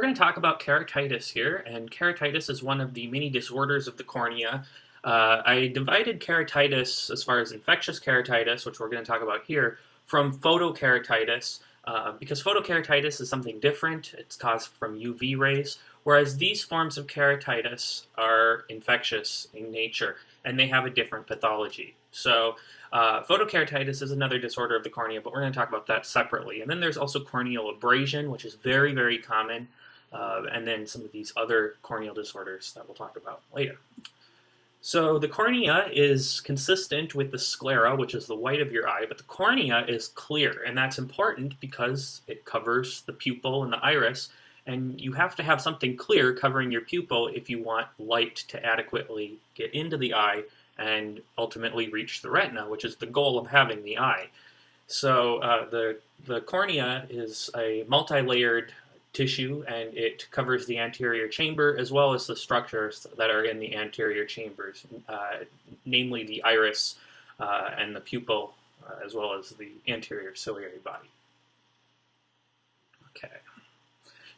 we're going to talk about keratitis here, and keratitis is one of the many disorders of the cornea. Uh, I divided keratitis as far as infectious keratitis, which we're going to talk about here, from photokeratitis, uh, because photokeratitis is something different. It's caused from UV rays, whereas these forms of keratitis are infectious in nature, and they have a different pathology. So uh, photokeratitis is another disorder of the cornea, but we're going to talk about that separately. And then there's also corneal abrasion, which is very, very common, uh, and then some of these other corneal disorders that we'll talk about later. So the cornea is consistent with the sclera, which is the white of your eye, but the cornea is clear, and that's important because it covers the pupil and the iris, and you have to have something clear covering your pupil if you want light to adequately get into the eye and ultimately reach the retina, which is the goal of having the eye. So uh, the, the cornea is a multi-layered tissue and it covers the anterior chamber as well as the structures that are in the anterior chambers, uh, namely the iris uh, and the pupil uh, as well as the anterior ciliary body. Okay,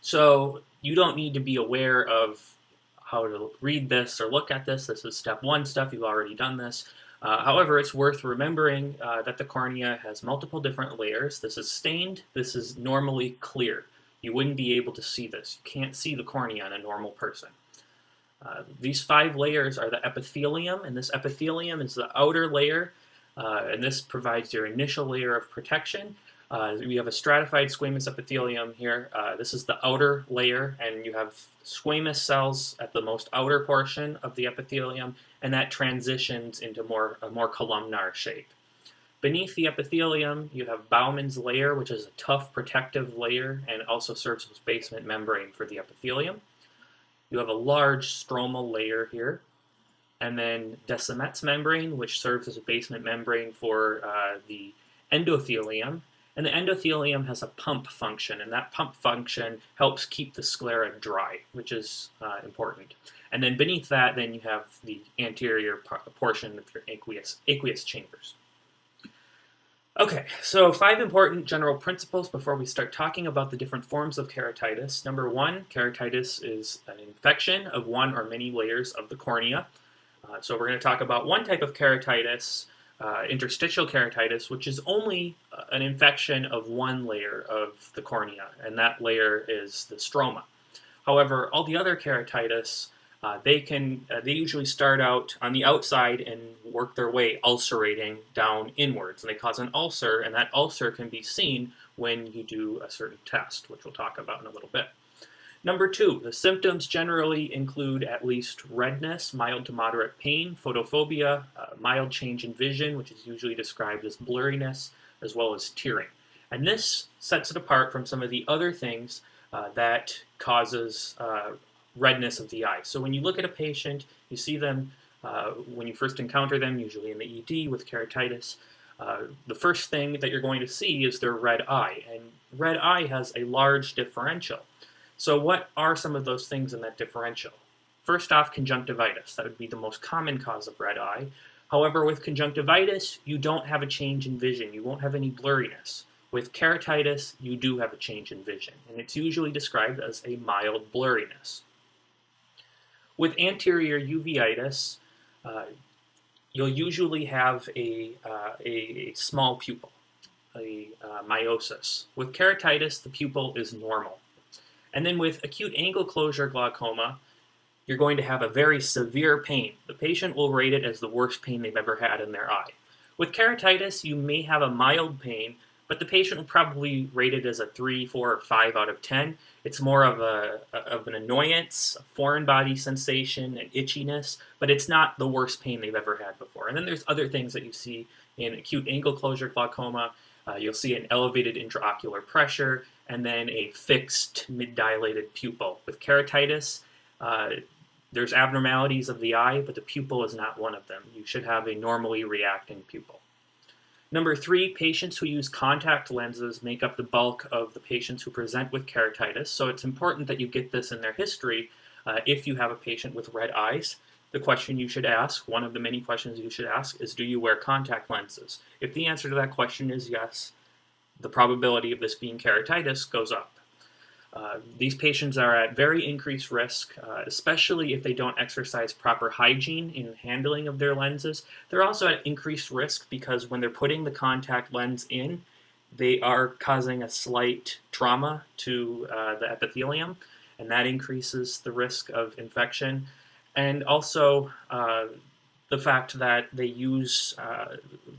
so you don't need to be aware of how to read this or look at this. This is step one stuff. You've already done this. Uh, however, it's worth remembering uh, that the cornea has multiple different layers. This is stained. This is normally clear. You wouldn't be able to see this. You can't see the cornea in a normal person. Uh, these five layers are the epithelium, and this epithelium is the outer layer, uh, and this provides your initial layer of protection. Uh, we have a stratified squamous epithelium here. Uh, this is the outer layer, and you have squamous cells at the most outer portion of the epithelium, and that transitions into more a more columnar shape. Beneath the epithelium, you have Bowman's layer, which is a tough protective layer and also serves as basement membrane for the epithelium. You have a large stromal layer here, and then Descemet's membrane, which serves as a basement membrane for uh, the endothelium, and the endothelium has a pump function, and that pump function helps keep the sclera dry, which is uh, important. And then beneath that, then you have the anterior portion of your aqueous, aqueous chambers. Okay, so five important general principles before we start talking about the different forms of keratitis. Number one, keratitis is an infection of one or many layers of the cornea. Uh, so we're going to talk about one type of keratitis, uh, interstitial keratitis, which is only uh, an infection of one layer of the cornea, and that layer is the stroma. However, all the other keratitis, uh, they can uh, they usually start out on the outside and work their way ulcerating down inwards, and they cause an ulcer, and that ulcer can be seen when you do a certain test, which we'll talk about in a little bit. Number two, the symptoms generally include at least redness, mild to moderate pain, photophobia, uh, mild change in vision, which is usually described as blurriness, as well as tearing. And this sets it apart from some of the other things uh, that causes uh, redness of the eye. So when you look at a patient, you see them uh, when you first encounter them, usually in the ED with keratitis, uh, the first thing that you're going to see is their red eye. And red eye has a large differential. So what are some of those things in that differential? First off, conjunctivitis. That would be the most common cause of red eye. However, with conjunctivitis, you don't have a change in vision. You won't have any blurriness. With keratitis, you do have a change in vision, and it's usually described as a mild blurriness. With anterior uveitis, uh, you'll usually have a, uh, a, small pupil, a uh, miosis. With keratitis, the pupil is normal. And then with acute angle closure glaucoma, you're going to have a very severe pain. The patient will rate it as the worst pain they've ever had in their eye. With keratitis, you may have a mild pain, but the patient will probably rate it as a 3, 4, or 5 out of 10. It's more of, a, of an annoyance, a foreign body sensation, an itchiness, but it's not the worst pain they've ever had before. And then there's other things that you see in acute angle closure glaucoma. Uh, you'll see an elevated intraocular pressure, and then a fixed mid-dilated pupil. With keratitis, uh, there's abnormalities of the eye, but the pupil is not one of them. You should have a normally reacting pupil. Number three, patients who use contact lenses make up the bulk of the patients who present with keratitis, so it's important that you get this in their history uh, if you have a patient with red eyes. The question you should ask, one of the many questions you should ask, is do you wear contact lenses? If the answer to that question is yes, the probability of this being keratitis goes up. Uh, these patients are at very increased risk, uh, especially if they don't exercise proper hygiene in handling of their lenses. They're also at increased risk because when they're putting the contact lens in, they are causing a slight trauma to uh, the epithelium, and that increases the risk of infection. And also, uh, the fact that they use uh,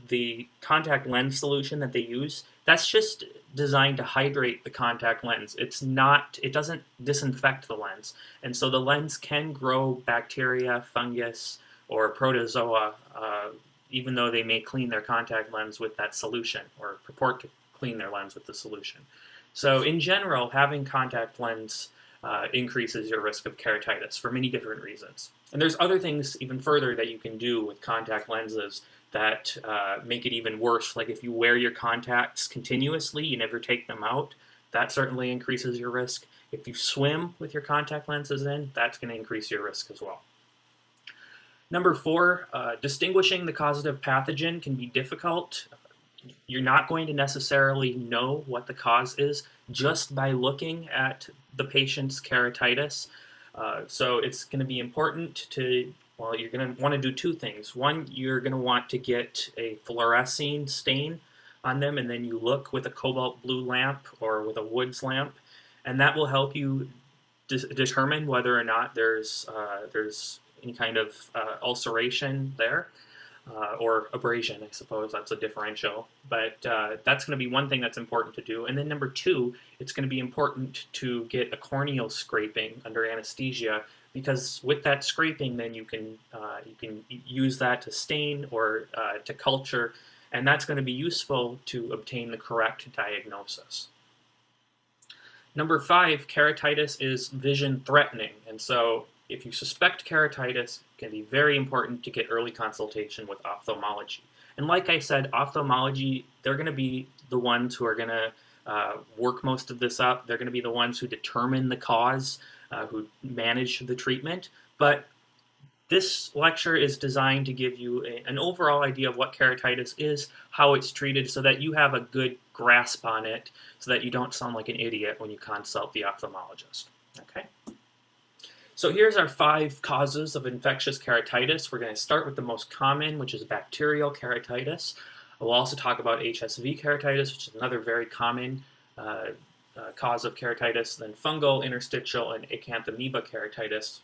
the contact lens solution that they use, that's just designed to hydrate the contact lens. It's not, it doesn't disinfect the lens. And so the lens can grow bacteria, fungus, or protozoa, uh, even though they may clean their contact lens with that solution or purport to clean their lens with the solution. So in general, having contact lens uh, increases your risk of keratitis for many different reasons. And there's other things even further that you can do with contact lenses that uh, make it even worse. Like if you wear your contacts continuously, you never take them out, that certainly increases your risk. If you swim with your contact lenses in, that's going to increase your risk as well. Number four, uh, distinguishing the causative pathogen can be difficult. You're not going to necessarily know what the cause is just by looking at the patient's keratitis. Uh, so it's going to be important to well, you're going to want to do two things. One, you're going to want to get a fluorescein stain on them, and then you look with a cobalt blue lamp or with a woods lamp, and that will help you de determine whether or not there's uh, there's any kind of uh, ulceration there. Uh, or abrasion, I suppose that's a differential. But uh, that's going to be one thing that's important to do. And then number two, it's going to be important to get a corneal scraping under anesthesia because with that scraping, then you can uh, you can use that to stain or uh, to culture, and that's going to be useful to obtain the correct diagnosis. Number five, keratitis is vision threatening, and so if you suspect keratitis, it can be very important to get early consultation with ophthalmology. And like I said, ophthalmology, they're going to be the ones who are going to uh, work most of this up. They're going to be the ones who determine the cause uh, who manage the treatment. But this lecture is designed to give you a, an overall idea of what keratitis is, how it's treated, so that you have a good grasp on it, so that you don't sound like an idiot when you consult the ophthalmologist. Okay. So here's our five causes of infectious keratitis. We're going to start with the most common, which is bacterial keratitis. We'll also talk about HSV keratitis, which is another very common uh, uh, cause of keratitis, then fungal, interstitial, and acanthamoeba keratitis.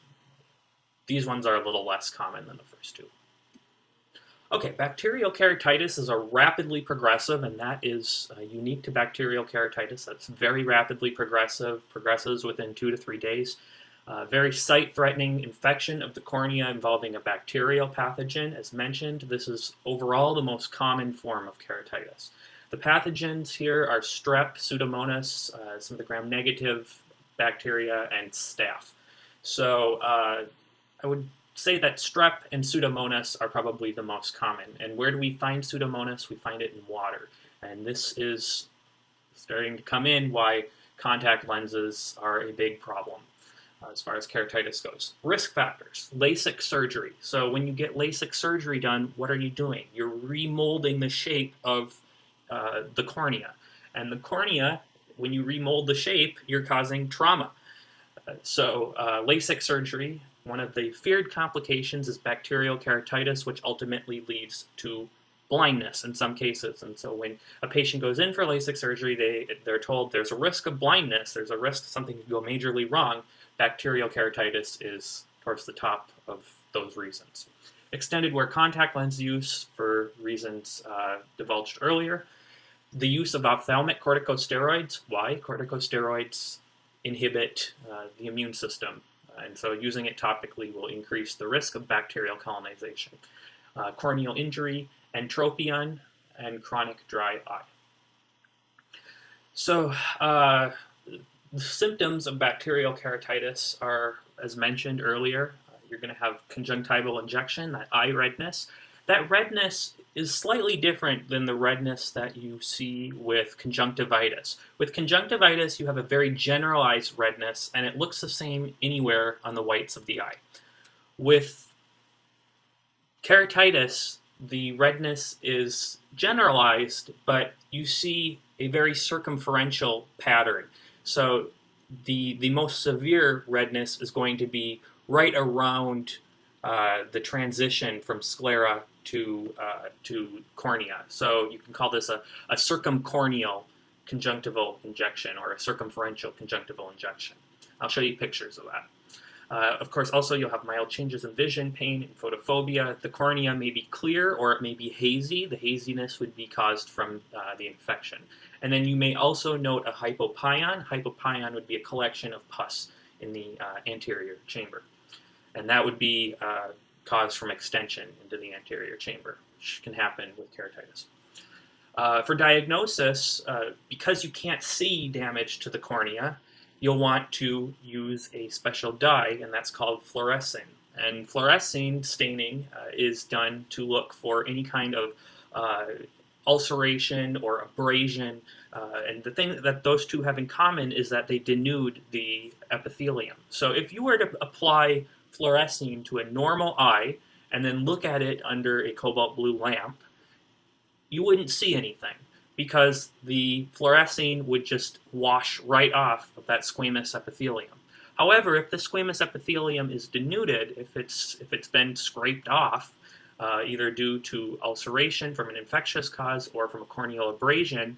These ones are a little less common than the first two. Okay, bacterial keratitis is a rapidly progressive, and that is uh, unique to bacterial keratitis. That's very rapidly progressive, progresses within two to three days. Uh, very sight-threatening infection of the cornea involving a bacterial pathogen. As mentioned, this is overall the most common form of keratitis. The pathogens here are strep, pseudomonas, uh, some of the gram-negative bacteria, and staph. So uh, I would say that strep and pseudomonas are probably the most common. And where do we find pseudomonas? We find it in water. And this is starting to come in why contact lenses are a big problem uh, as far as keratitis goes. Risk factors, LASIK surgery. So when you get LASIK surgery done, what are you doing? You're remolding the shape of uh, the cornea. And the cornea, when you remold the shape, you're causing trauma. Uh, so uh, LASIK surgery, one of the feared complications is bacterial keratitis, which ultimately leads to blindness in some cases. And so when a patient goes in for LASIK surgery, they, they're told there's a risk of blindness, there's a risk something could go majorly wrong. Bacterial keratitis is towards the top of those reasons. Extended wear contact lens use for reasons uh, divulged earlier the use of ophthalmic corticosteroids. Why? Corticosteroids inhibit uh, the immune system, and so using it topically will increase the risk of bacterial colonization. Uh, corneal injury, entropion, and chronic dry eye. So, uh, the symptoms of bacterial keratitis are, as mentioned earlier, uh, you're going to have conjunctival injection, that eye redness. That redness is slightly different than the redness that you see with conjunctivitis. With conjunctivitis, you have a very generalized redness, and it looks the same anywhere on the whites of the eye. With keratitis, the redness is generalized, but you see a very circumferential pattern. So the, the most severe redness is going to be right around uh, the transition from sclera to, uh, to cornea. So you can call this a, a circumcorneal conjunctival injection or a circumferential conjunctival injection. I'll show you pictures of that. Uh, of course, also you'll have mild changes in vision, pain, and photophobia. The cornea may be clear or it may be hazy. The haziness would be caused from uh, the infection. And then you may also note a hypopyon. Hypopyon would be a collection of pus in the uh, anterior chamber. And that would be uh, caused from extension into the anterior chamber, which can happen with keratitis. Uh, for diagnosis, uh, because you can't see damage to the cornea, you'll want to use a special dye, and that's called fluorescein. And fluorescein staining uh, is done to look for any kind of uh, ulceration or abrasion. Uh, and the thing that those two have in common is that they denude the epithelium. So if you were to apply fluorescein to a normal eye and then look at it under a cobalt blue lamp, you wouldn't see anything because the fluorescein would just wash right off of that squamous epithelium. However, if the squamous epithelium is denuded, if it's, if it's been scraped off, uh, either due to ulceration from an infectious cause or from a corneal abrasion,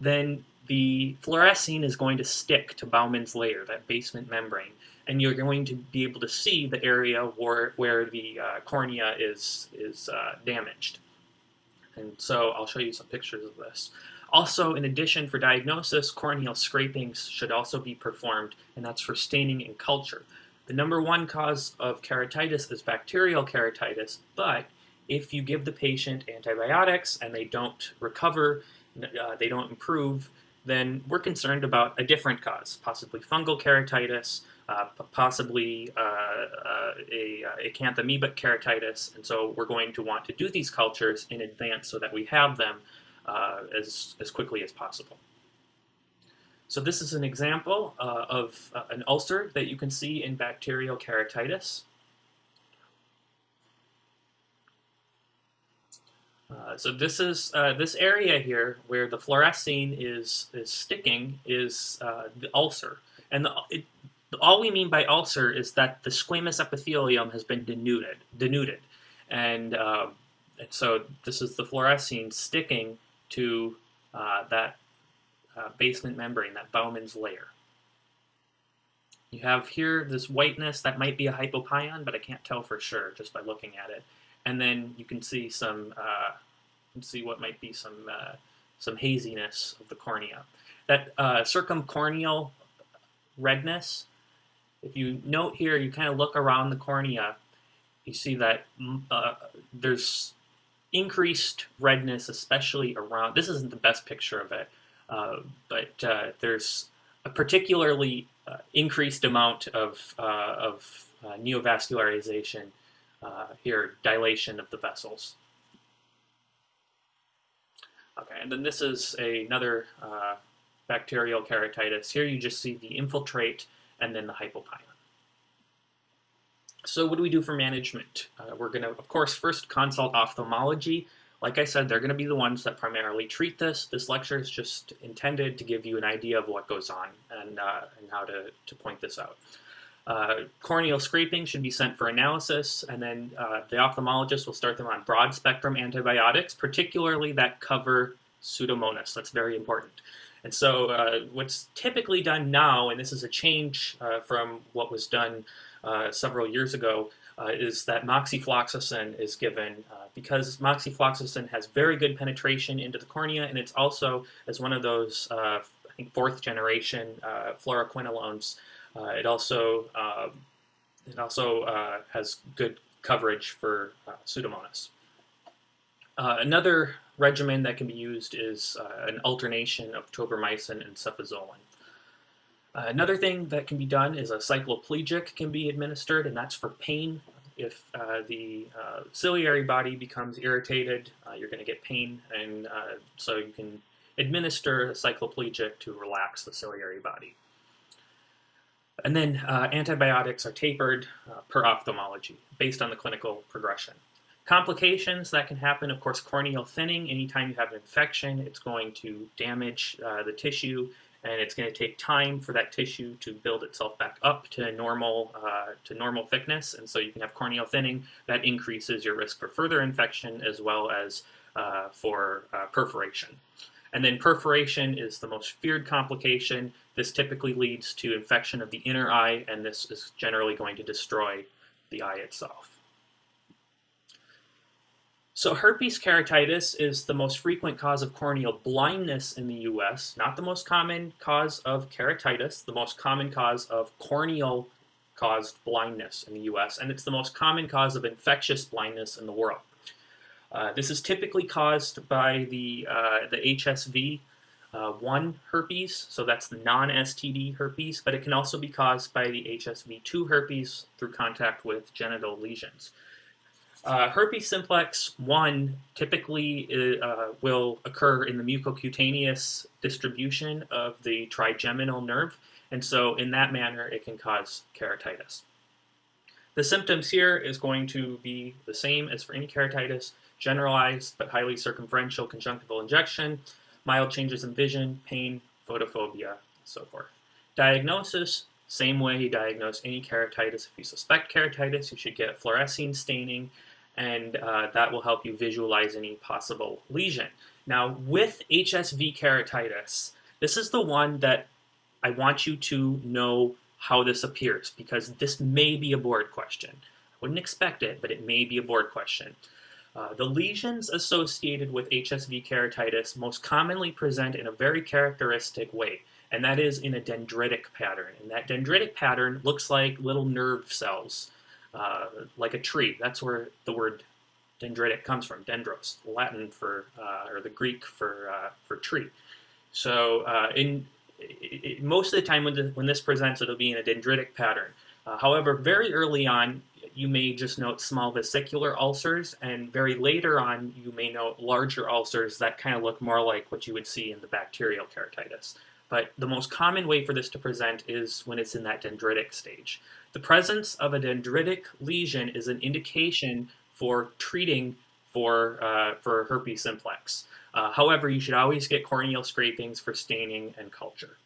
then the fluorescein is going to stick to Bowman's layer, that basement membrane, and you're going to be able to see the area where, where the uh, cornea is, is uh, damaged. And so I'll show you some pictures of this. Also, in addition for diagnosis, corneal scrapings should also be performed, and that's for staining and culture. The number one cause of keratitis is bacterial keratitis, but if you give the patient antibiotics and they don't recover, uh, they don't improve, then we're concerned about a different cause, possibly fungal keratitis, uh, possibly uh, uh a, uh, acanthamoebic keratitis, and so we're going to want to do these cultures in advance so that we have them as, as quickly as possible. So this is an example of an ulcer that you can see in bacterial keratitis. Uh, so this is uh, this area here where the fluorescein is is sticking is uh, the ulcer, and the, it, all we mean by ulcer is that the squamous epithelium has been denuded, denuded, and, um, and so this is the fluorescein sticking to uh, that uh, basement membrane, that Bowman's layer. You have here this whiteness that might be a hypopyon, but I can't tell for sure just by looking at it. And then you can see some, uh, can see what might be some uh, some haziness of the cornea. That uh, circumcorneal redness if you note here, you kind of look around the cornea, you see that mm, uh, there's increased redness, especially around, this isn't the best picture of it, uh, but uh, there's a particularly uh, increased amount of, uh, of uh, neovascularization here, dilation of the vessels. Okay, and then this is a, another bacterial keratitis. Here you just see the infiltrate and then the hypopyon. So what do we do for management? Uh, we're going to, of course, first consult ophthalmology. Like I said, they're going to be the ones that primarily treat this. This lecture is just intended to give you an idea of what goes on and, uh, and how to, to point this out. Uh, corneal scraping should be sent for analysis, and then uh, the ophthalmologist will start them on broad spectrum antibiotics, particularly that cover Pseudomonas. That's very important. And so uh, what's typically done now, and this is a change uh, from what was done uh, several years ago, uh, is that moxifloxacin is given uh, because moxifloxacin has very good penetration into the cornea, and it's also, as one of those, uh, I think, fourth generation fluoroquinolones, it also, um, it also has good coverage for Pseudomonas. another regimen that can be used is uh, an alternation of tobramycin and cefazolin. Uh, another thing that can be done is a cycloplegic can be administered, and that's for pain. If uh, the uh, ciliary body becomes irritated, uh, you're going to get pain, and uh, so you can administer a cycloplegic to relax the ciliary body. And then antibiotics are tapered per ophthalmology based on the clinical progression. Complications that can happen, of course, corneal thinning. Anytime you have an infection, it's going to damage uh, the tissue and it's going to take time for that tissue to build itself back up to normal uh, to normal thickness, and so you can have corneal thinning that increases your risk for further infection as well as uh, for uh, perforation. And then perforation is the most feared complication. This typically leads to infection of the inner eye, and this is generally going to destroy the eye itself. So herpes keratitis is the most frequent cause of corneal blindness in the US, not the most common cause of keratitis, the most common cause of corneal caused blindness in the US, and it's the most common cause of infectious blindness in the world. Uh, this is typically caused by the, uh, the HSV uh, 1 herpes, so that's the non-STD herpes, but it can also be caused by the HSV 2 herpes through contact with genital lesions. Uh, herpes simplex 1 typically uh, will occur in the mucocutaneous distribution of the trigeminal nerve, and so in that manner it can cause keratitis. The symptoms here is going to be the same as for any keratitis, generalized but highly circumferential conjunctival injection, mild changes in vision, pain, photophobia, and so forth. Diagnosis, same way you diagnose any keratitis. If you suspect keratitis, you should get fluorescein staining and uh, that will help you visualize any possible lesion. Now, with HSV keratitis, this is the one that I want you to know how this appears because this may be a board question. I wouldn't expect it, but it may be a board question. Uh, the lesions associated with HSV keratitis most commonly present in a very characteristic way, and that is in a dendritic pattern. And that dendritic pattern looks like little nerve cells uh, like a tree. That's where the word dendritic comes from, dendros, Latin for, uh, or the Greek for, uh, for tree. So uh, in, it, most of the time when, the, when this presents, it'll be in a dendritic pattern. Uh, however, very early on, you may just note small vesicular ulcers, and very later on, you may note larger ulcers that kind of look more like what you would see in the bacterial keratitis. But the most common way for this to present is when it's in that dendritic stage. The presence of a dendritic lesion is an indication for treating for, uh, for herpes simplex. Uh, however, you should always get corneal scrapings for staining and culture.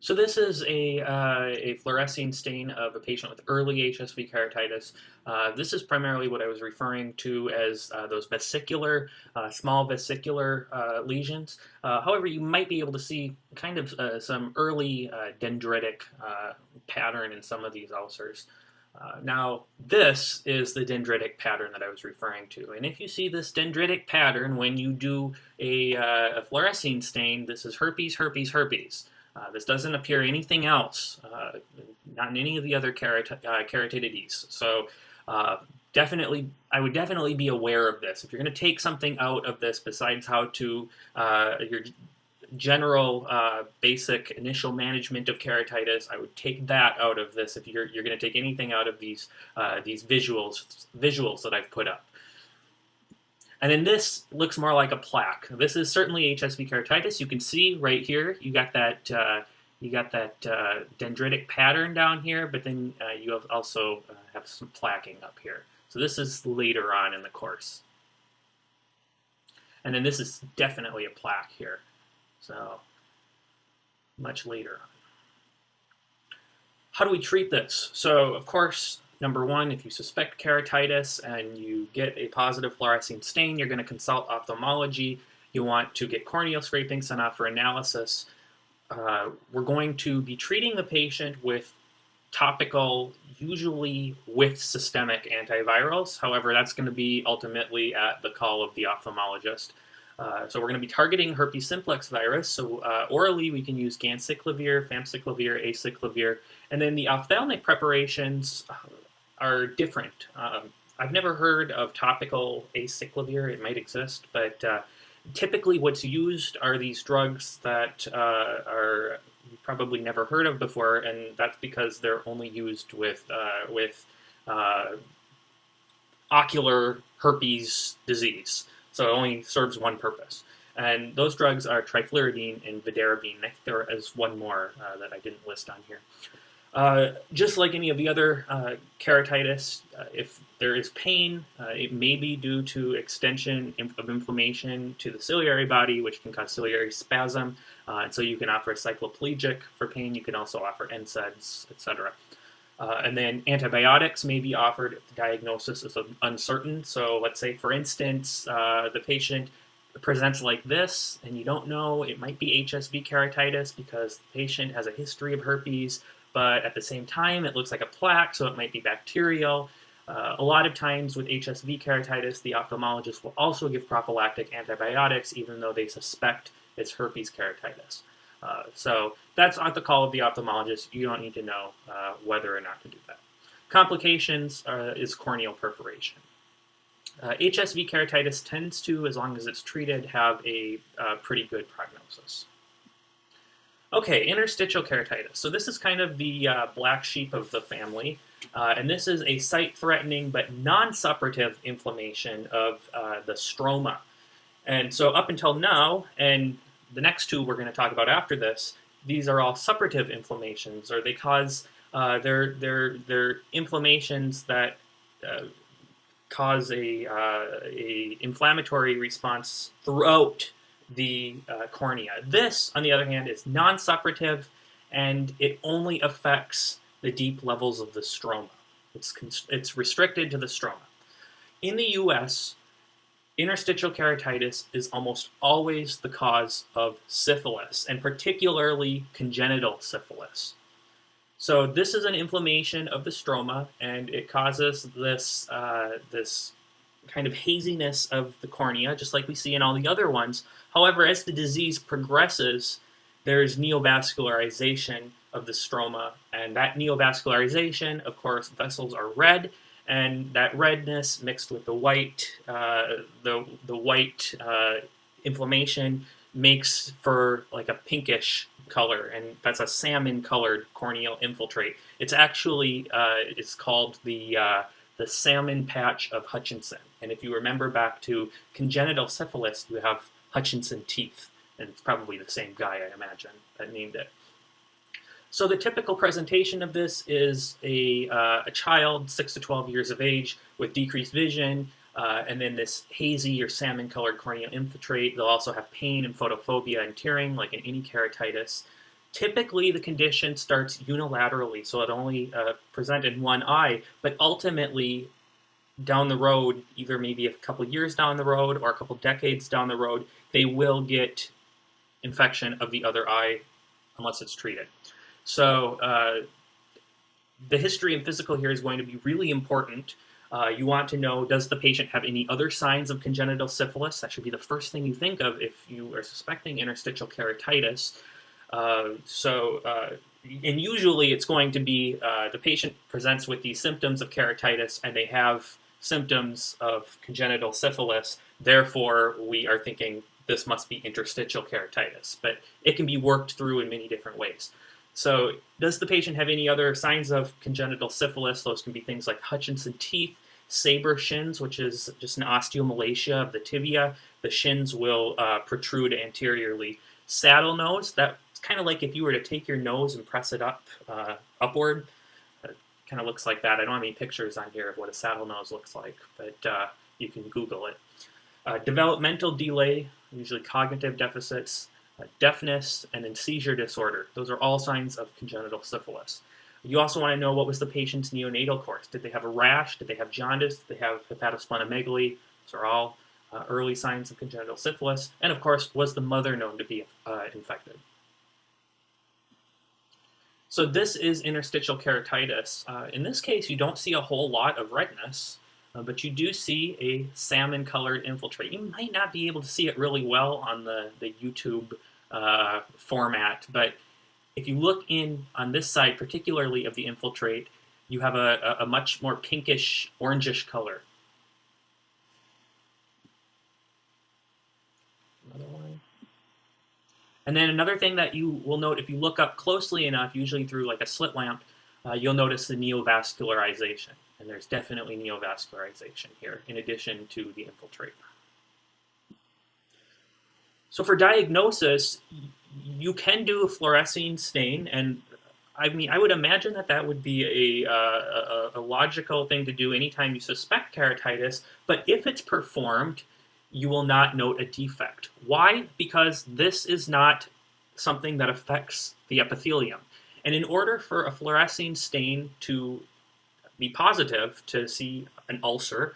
So this is a, uh, a fluorescein stain of a patient with early HSV keratitis. Uh, this is primarily what I was referring to as uh, those vesicular, uh, small vesicular uh, lesions. Uh, however, you might be able to see kind of some early dendritic pattern in some of these ulcers. now, this is the dendritic pattern that I was referring to. And if you see this dendritic pattern when you do a, a fluorescein stain, this is herpes, herpes, herpes. Uh, this doesn't appear anything else, uh, not in any of the other kerat uh. So uh, definitely, I would definitely be aware of this. If you're going to take something out of this besides how to, uh, your general uh, basic initial management of keratitis, I would take that out of this if you're, you're going to take anything out of these, these visuals, visuals that I've put up. And then this looks more like a plaque. This is certainly HSV keratitis. You can see right here, you got that uh, you got that uh, dendritic pattern down here, but then uh, you have also uh, have some plaquing up here. So this is later on in the course. And then this is definitely a plaque here. So much later on. How do we treat this? So of course, Number one, if you suspect keratitis and you get a positive fluorescein stain, you're going to consult ophthalmology. You want to get corneal scraping sent off for analysis. Uh, we're going to be treating the patient with topical, usually with systemic antivirals. However, that's going to be ultimately at the call of the ophthalmologist. Uh, so we're going to be targeting herpes simplex virus. So uh, orally, we can use ganciclovir, famciclovir, acyclovir, and then the ophthalmic preparations are different. Um, I've never heard of topical acyclovir. It might exist, but uh, typically what's used are these drugs that uh, are probably never heard of before, and that's because they're only used with uh, with uh, ocular herpes disease. So it only serves one purpose. And those drugs are trifluridine and vidarabine. I think there is one more uh, that I didn't list on here. Uh, just like any of the other uh, keratitis, uh, if there is pain, uh, it may be due to extension of inflammation to the ciliary body, which can cause ciliary spasm. Uh, and so you can offer cycloplegic for pain. You can also offer NSAIDs, etc. And then antibiotics may be offered if the diagnosis is uncertain. So let's say, for instance, the patient presents like this, and you don't know, it might be HSV keratitis because the patient has a history of herpes, but at the same time, it looks like a plaque, so it might be bacterial. Uh, a lot of times with HSV keratitis, the ophthalmologist will also give prophylactic antibiotics even though they suspect it's herpes keratitis. Uh, so that's at the call of the ophthalmologist. You don't need to know uh, whether or not to do that. Complications uh, is corneal perforation. HSV uh, keratitis tends to, as long as it's treated, have a uh, pretty good prognosis. Okay, interstitial keratitis. So this is kind of the black sheep of the family. Uh, and this is a sight-threatening but non-suppurative inflammation of uh, the stroma. And so up until now, and the next two we're going to talk about after this, these are all suppurative inflammations, or they cause, uh, they're, they're, they're inflammations that uh, cause a, uh, a inflammatory response throughout the uh, cornea. This, on the other hand, is non-suppurative, and it only affects the deep levels of the stroma. It's, it's restricted to the stroma. In the US, interstitial keratitis is almost always the cause of syphilis, and particularly congenital syphilis. So this is an inflammation of the stroma, and it causes this, uh, this kind of haziness of the cornea, just like we see in all the other ones. However, as the disease progresses, there's neovascularization of the stroma, and that neovascularization, of course, vessels are red, and that redness mixed with the white, uh, the the white uh, inflammation makes for like a pinkish color, and that's a salmon-colored corneal infiltrate. It's actually uh, it's called the uh, the salmon patch of Hutchinson, and if you remember back to congenital syphilis, you have Hutchinson teeth, and it's probably the same guy, I imagine, that named it. So the typical presentation of this is a, uh, a child, 6 to 12 years of age, with decreased vision, uh, and then this hazy or salmon-colored corneal infiltrate. They'll also have pain and photophobia and tearing, like in any keratitis. Typically, the condition starts unilaterally, so it only uh, present in one eye, but ultimately, down the road, either maybe a couple years down the road or a couple decades down the road, they will get infection of the other eye unless it's treated. So uh, the history and physical here is going to be really important. Uh, you want to know, does the patient have any other signs of congenital syphilis? That should be the first thing you think of if you are suspecting interstitial keratitis. Uh, so, uh, and usually it's going to be uh, the patient presents with these symptoms of keratitis and they have symptoms of congenital syphilis. Therefore, we are thinking this must be interstitial keratitis, but it can be worked through in many different ways. So does the patient have any other signs of congenital syphilis? Those can be things like Hutchinson teeth, saber shins, which is just an osteomalacia of the tibia. The shins will uh, protrude anteriorly. Saddle nose, that's kind of like if you were to take your nose and press it up uh, upward. It kind of looks like that. I don't have any pictures on here of what a saddle nose looks like, but uh, you can Google it. Uh, developmental delay, usually cognitive deficits, uh, deafness, and then seizure disorder. Those are all signs of congenital syphilis. You also want to know what was the patient's neonatal course. Did they have a rash? Did they have jaundice? Did they have hepatosplenomegaly? Those are all uh, early signs of congenital syphilis. And of course, was the mother known to be uh, infected? So this is interstitial keratitis. Uh, in this case, you don't see a whole lot of redness, uh, but you do see a salmon-colored infiltrate. You might not be able to see it really well on the, the YouTube uh, format. But if you look in on this side, particularly of the infiltrate, you have a, a much more pinkish, orangish color. Another one. And then another thing that you will note if you look up closely enough, usually through like a slit lamp, uh, you'll notice the neovascularization. And there's definitely neovascularization here, in addition to the infiltrate. So for diagnosis, you can do a fluorescein stain, and I mean, I would imagine that that would be a, uh, a, a, logical thing to do anytime you suspect keratitis, but if it's performed, you will not note a defect. Why? Because this is not something that affects the epithelium. And in order for a fluorescein stain to be positive, to see an ulcer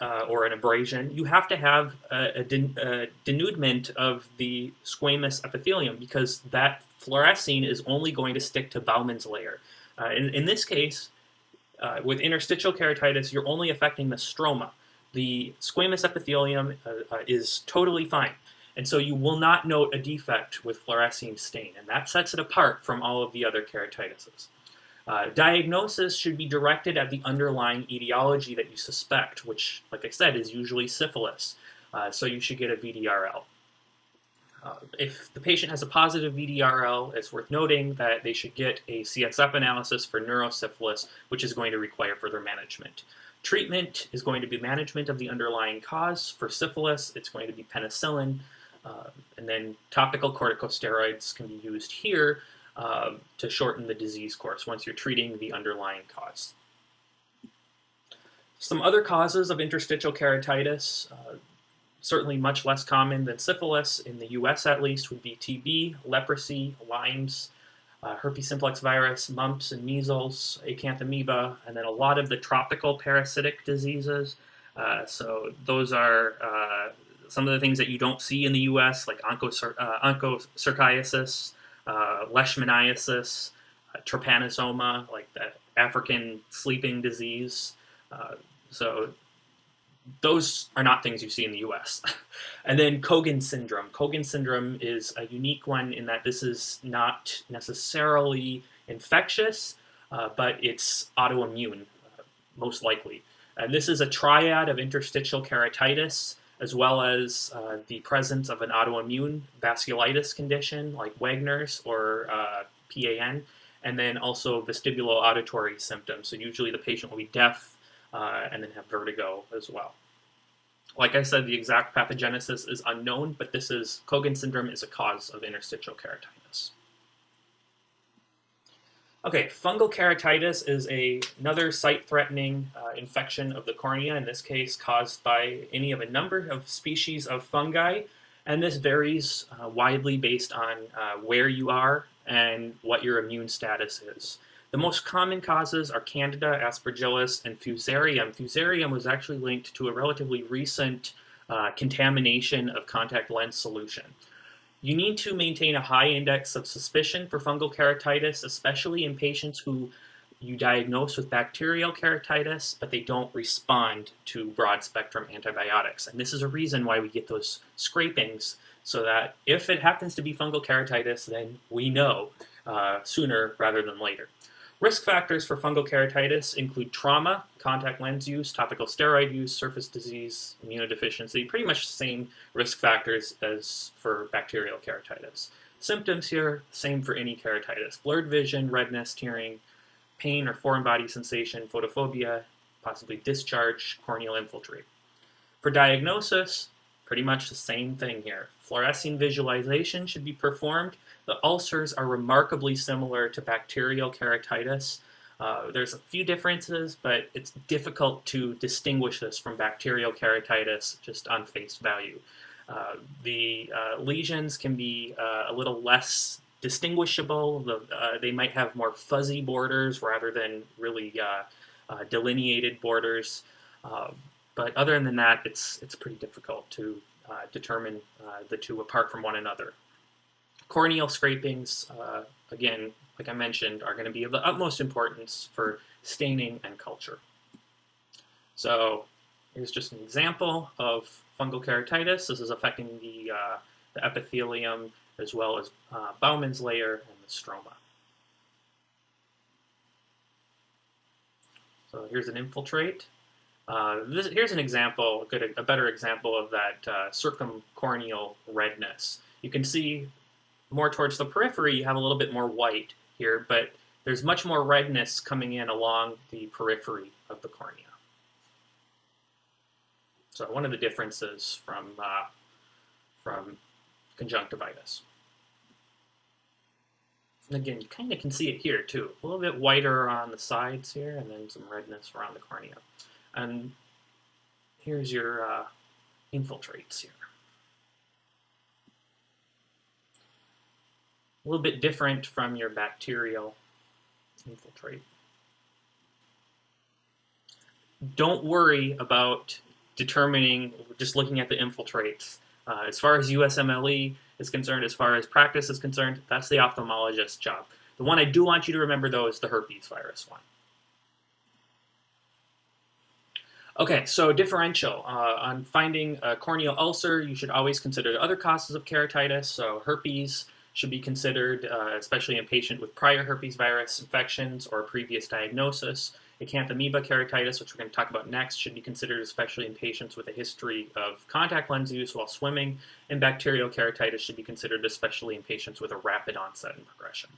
uh, or an abrasion, you have to have a, a, den a, denudement of the squamous epithelium because that fluorescein is only going to stick to Bowman's layer. Uh, in, in this case, uh, with interstitial keratitis, you're only affecting the stroma. The squamous epithelium uh, uh, is totally fine. And so you will not note a defect with fluorescein stain, and that sets it apart from all of the other keratitises. Uh, diagnosis should be directed at the underlying etiology that you suspect, which, like I said, is usually syphilis. Uh, so you should get a VDRL. Uh, if the patient has a positive VDRL, it's worth noting that they should get a CSF analysis for neurosyphilis, which is going to require further management. Treatment is going to be management of the underlying cause. For syphilis, it's going to be penicillin, uh, and then topical corticosteroids can be used here uh, to shorten the disease course once you're treating the underlying cause. Some other causes of interstitial keratitis, uh, certainly much less common than syphilis, in the US at least, would be TB, leprosy, Lyme's, uh, herpes simplex virus, mumps and measles, acanthamoeba, and then a lot of the tropical parasitic diseases. Uh, so those are uh, some of the things that you don't see in the U.S., like uh, onchocerciasis, uh, leishmaniasis, uh, trypanosoma, like the African sleeping disease. So those are not things you see in the U.S. and then Cogan syndrome. Cogan syndrome is a unique one in that this is not necessarily infectious, uh, but it's autoimmune, uh, most likely. And this is a triad of interstitial keratitis, as well as uh, the presence of an autoimmune vasculitis condition like Wegener's or uh, PAN, and then also vestibulo-auditory symptoms. So usually the patient will be deaf uh, and then have vertigo as well. Like I said, the exact pathogenesis is unknown, but this is Cogan syndrome is a cause of interstitial keratitis. Okay, fungal keratitis is a, another sight-threatening uh, infection of the cornea, in this case caused by any of a number of species of fungi, and this varies uh, widely based on uh, where you are and what your immune status is. The most common causes are Candida, Aspergillus, and Fusarium. Fusarium was actually linked to a relatively recent uh, contamination of contact lens solution. You need to maintain a high index of suspicion for fungal keratitis, especially in patients who you diagnose with bacterial keratitis, but they don't respond to broad spectrum antibiotics. And this is a reason why we get those scrapings, so that if it happens to be fungal keratitis, then we know uh, sooner rather than later. Risk factors for fungal keratitis include trauma, contact lens use, topical steroid use, surface disease, immunodeficiency, pretty much the same risk factors as for bacterial keratitis. Symptoms here, same for any keratitis. Blurred vision, redness, tearing, pain or foreign body sensation, photophobia, possibly discharge, corneal infiltrate. For diagnosis, pretty much the same thing here. Fluorescein visualization should be performed the ulcers are remarkably similar to bacterial keratitis. Uh, there's a few differences, but it's difficult to distinguish this from bacterial keratitis just on face value. Uh, the uh, lesions can be uh, a little less distinguishable. The, uh, they might have more fuzzy borders rather than really uh, delineated borders. but other than that, it's, it's pretty difficult to determine the two apart from one another. Corneal scrapings, uh, again, like I mentioned, are going to be of the utmost importance for staining and culture. So here's just an example of fungal keratitis. This is affecting the, uh, the epithelium as well as uh, Bowman's layer and the stroma. So here's an infiltrate. Uh, this, here's an example, a, good, a better example of that uh, circumcorneal redness. You can see more towards the periphery, you have a little bit more white here, but there's much more redness coming in along the periphery of the cornea. So one of the differences from, uh, from conjunctivitis. And again, you kind of can see it here too. A little bit whiter on the sides here, and then some redness around the cornea. And here's your uh, infiltrates here. A little bit different from your bacterial infiltrate. Don't worry about determining, just looking at the infiltrates. Uh, as far as USMLE is concerned, as far as practice is concerned, that's the ophthalmologist's job. The one I do want you to remember, though, is the herpes virus one. Okay, so differential. Uh, on finding a corneal ulcer, you should always consider the other causes of keratitis. So herpes should be considered, uh, especially in patient with prior herpes virus infections or previous diagnosis. Acanthamoeba keratitis, which we're going to talk about next, should be considered especially in patients with a history of contact lens use while swimming. And bacterial keratitis should be considered especially in patients with a rapid onset and progression.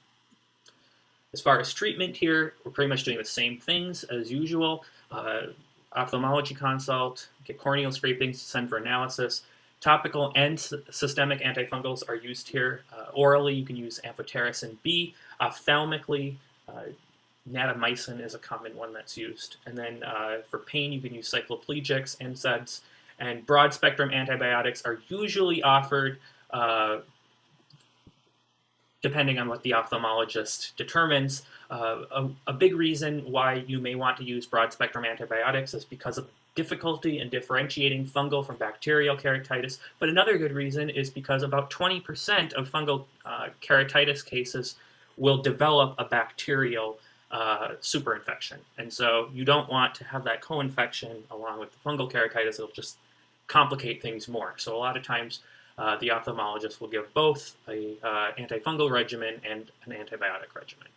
As far as treatment here, we're pretty much doing the same things as usual. Uh, ophthalmology consult, get corneal scrapings, send for analysis. Topical and systemic antifungals are used here. Uh, orally, you can use amphotericin B. Ophthalmically, uh, natamycin is a common one that's used. And then uh, for pain, you can use cycloplegics, NSAIDs, and broad spectrum antibiotics are usually offered uh, depending on what the ophthalmologist determines. Uh, a, a, big reason why you may want to use broad spectrum antibiotics is because of difficulty in differentiating fungal from bacterial keratitis. But another good reason is because about 20% of fungal uh, keratitis cases will develop a bacterial uh, superinfection. And so you don't want to have that co-infection along with the fungal keratitis. It'll just complicate things more. So a lot of times uh, the ophthalmologist will give both a uh, antifungal regimen and an antibiotic regimen.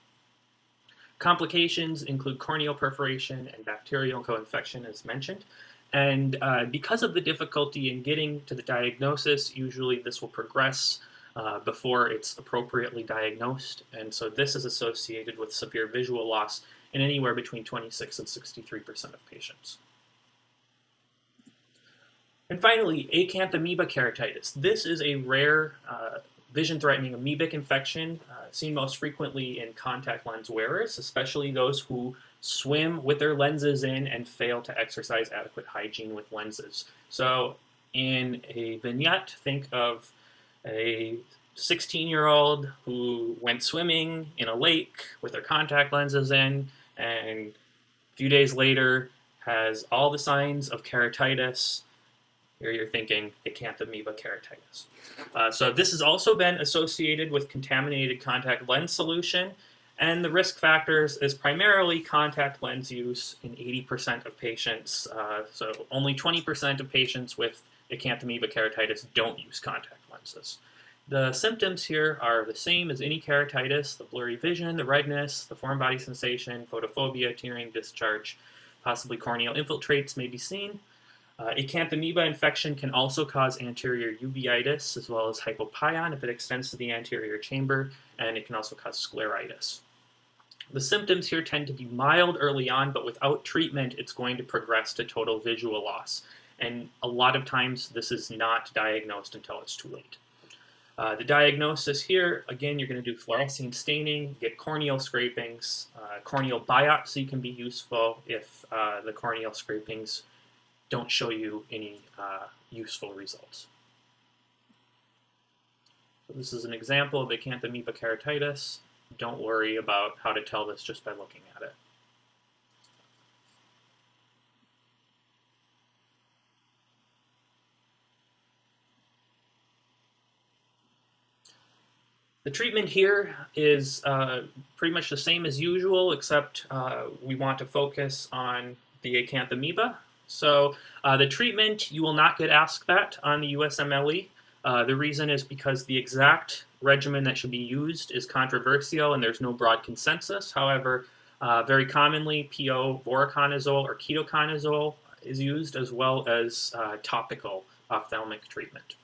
Complications include corneal perforation and bacterial co-infection as mentioned. And uh, because of the difficulty in getting to the diagnosis, usually this will progress uh, before it's appropriately diagnosed. And so this is associated with severe visual loss in anywhere between 26 and 63% of patients. And finally, acanthamoeba keratitis. This is a rare uh, vision-threatening amoebic infection uh, seen most frequently in contact lens wearers, especially those who swim with their lenses in and fail to exercise adequate hygiene with lenses. So in a vignette, think of a 16-year-old who went swimming in a lake with their contact lenses in and a few days later has all the signs of keratitis, here you're thinking acanthamoeba keratitis. Uh, so this has also been associated with contaminated contact lens solution, and the risk factors is primarily contact lens use in 80% of patients. Uh, so only 20% of patients with acanthamoeba keratitis don't use contact lenses. The symptoms here are the same as any keratitis, the blurry vision, the redness, the foreign body sensation, photophobia, tearing, discharge, possibly corneal infiltrates may be seen. Uh, acanthamoeba infection can also cause anterior uveitis as well as hypopyon if it extends to the anterior chamber, and it can also cause scleritis. The symptoms here tend to be mild early on, but without treatment, it's going to progress to total visual loss. And a lot of times, this is not diagnosed until it's too late. Uh, the diagnosis here, again, you're going to do fluorescein staining, get corneal scrapings. Uh, corneal biopsy can be useful if uh, the corneal scrapings don't show you any uh, useful results. So this is an example of acanthamoeba keratitis. Don't worry about how to tell this just by looking at it. The treatment here is uh, pretty much the same as usual, except uh, we want to focus on the acanthamoeba. So uh, the treatment, you will not get asked that on the USMLE. Uh, the reason is because the exact regimen that should be used is controversial and there's no broad consensus. However, uh, very commonly PO voriconazole or ketoconazole is used as well as uh, topical ophthalmic treatment.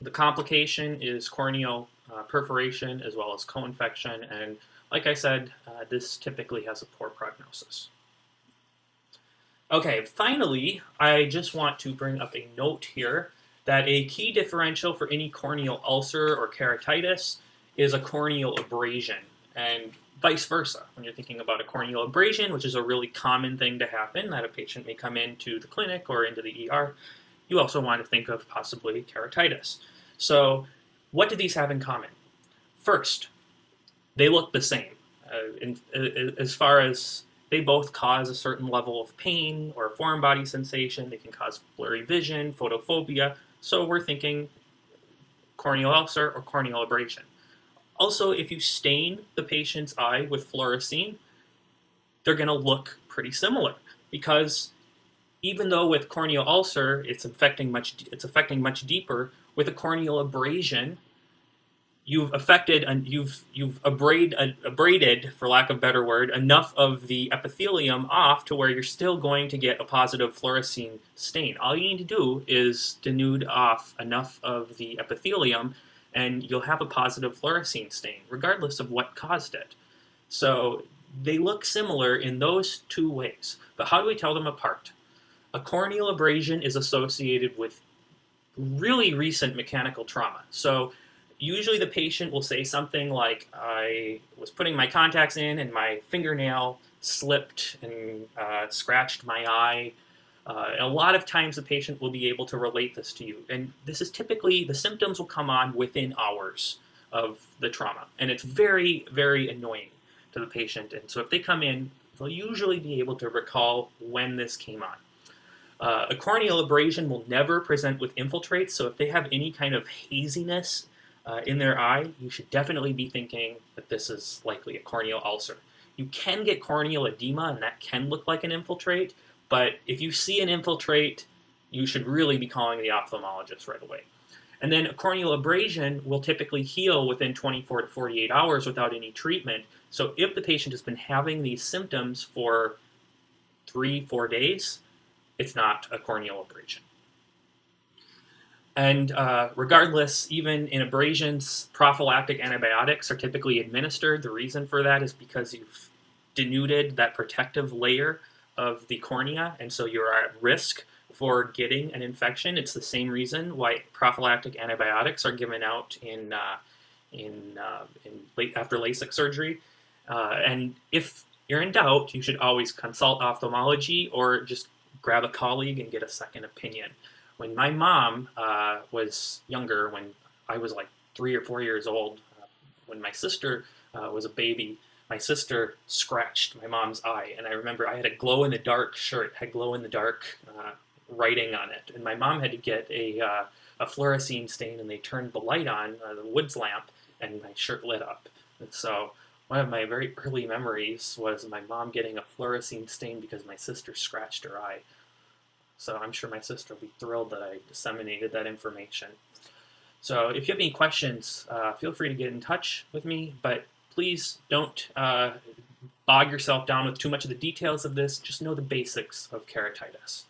The complication is corneal uh, perforation as well as co-infection and like I said, uh, this typically has a poor prognosis. Okay, finally, I just want to bring up a note here that a key differential for any corneal ulcer or keratitis is a corneal abrasion, and vice versa. When you're thinking about a corneal abrasion, which is a really common thing to happen, that a patient may come into the clinic or into the ER, you also want to think of possibly keratitis. So what do these have in common? First, they look the same. Uh, in, uh, as far as they both cause a certain level of pain or foreign body sensation, they can cause blurry vision, photophobia, so we're thinking corneal ulcer or corneal abrasion. Also, if you stain the patient's eye with fluorescein, they're going to look pretty similar because even though with corneal ulcer it's affecting much it's affecting much deeper, with a corneal abrasion, you've affected and you've you've abraded, uh, abraded, for lack of a better word, enough of the epithelium off to where you're still going to get a positive fluorescein stain. All you need to do is denude off enough of the epithelium and you'll have a positive fluorescein stain, regardless of what caused it. So they look similar in those two ways. But how do we tell them apart? A corneal abrasion is associated with really recent mechanical trauma. So usually the patient will say something like, I was putting my contacts in and my fingernail slipped and uh, scratched my eye. Uh, a lot of times the patient will be able to relate this to you. And this is typically, the symptoms will come on within hours of the trauma. And it's very, very annoying to the patient. And so if they come in, they'll usually be able to recall when this came on. Uh, a corneal abrasion will never present with infiltrates, so if they have any kind of haziness uh, in their eye, you should definitely be thinking that this is likely a corneal ulcer. You can get corneal edema, and that can look like an infiltrate, but if you see an infiltrate, you should really be calling the ophthalmologist right away. And then a corneal abrasion will typically heal within 24 to 48 hours without any treatment. So if the patient has been having these symptoms for three, four days, it's not a corneal abrasion. And uh, regardless, even in abrasions, prophylactic antibiotics are typically administered. The reason for that is because you've denuded that protective layer of the cornea, and so you're at risk for getting an infection. It's the same reason why prophylactic antibiotics are given out in uh, in, uh, in late after LASIK surgery. Uh, and if you're in doubt, you should always consult ophthalmology or just grab a colleague and get a second opinion. When my mom uh, was younger, when I was like three or four years old, uh, when my sister uh, was a baby, my sister scratched my mom's eye, and I remember I had a glow-in-the-dark shirt, had glow-in-the-dark uh, writing on it, and my mom had to get a, uh, a fluorescein stain, and they turned the light on, uh, the Wood's lamp, and my shirt lit up. And so one of my very early memories was my mom getting a fluorescein stain because my sister scratched her eye. So I'm sure my sister will be thrilled that I disseminated that information. So if you have any questions, uh, feel free to get in touch with me, but please don't uh, bog yourself down with too much of the details of this. Just know the basics of keratitis.